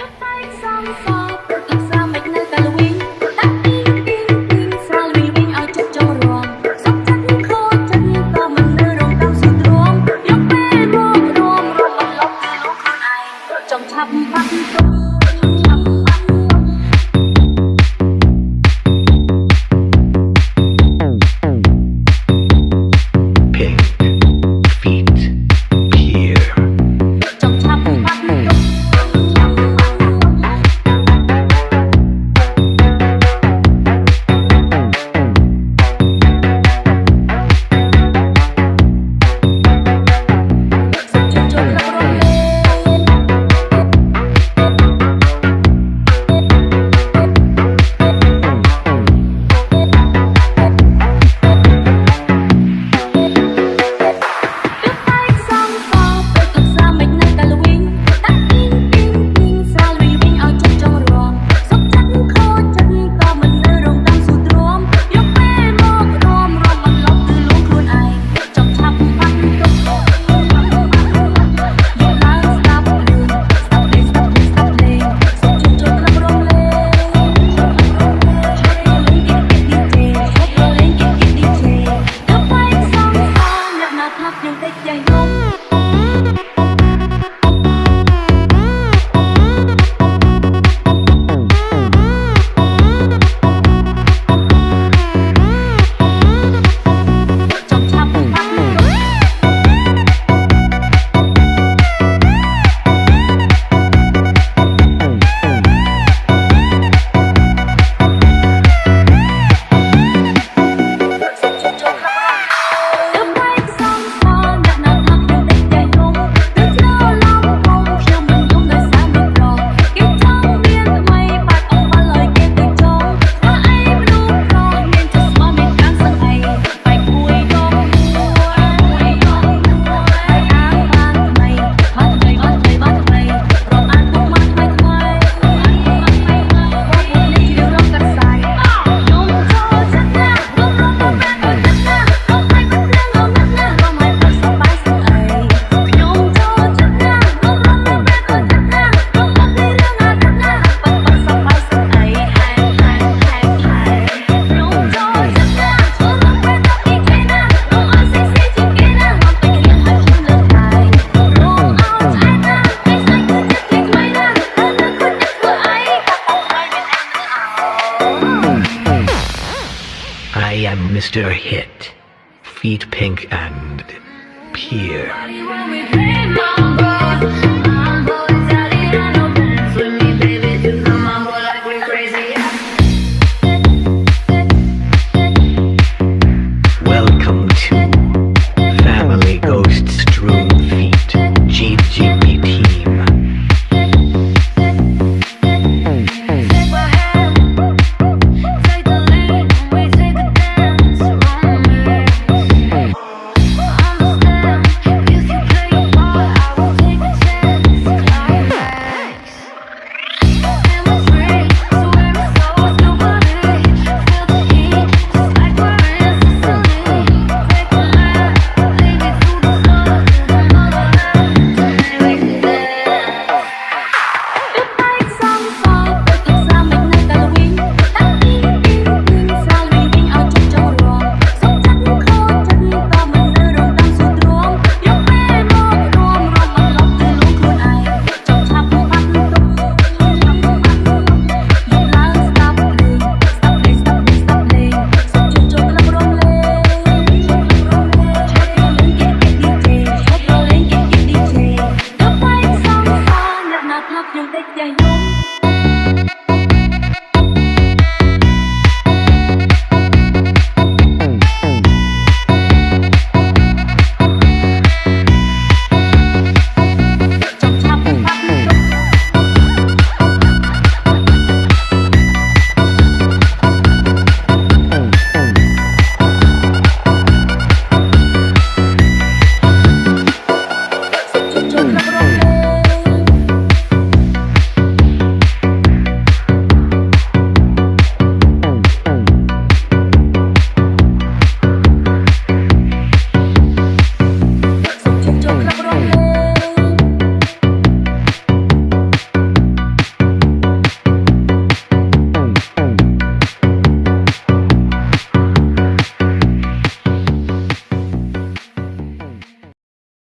đất tay sang sáng monster hit, Feet Pink and Pier.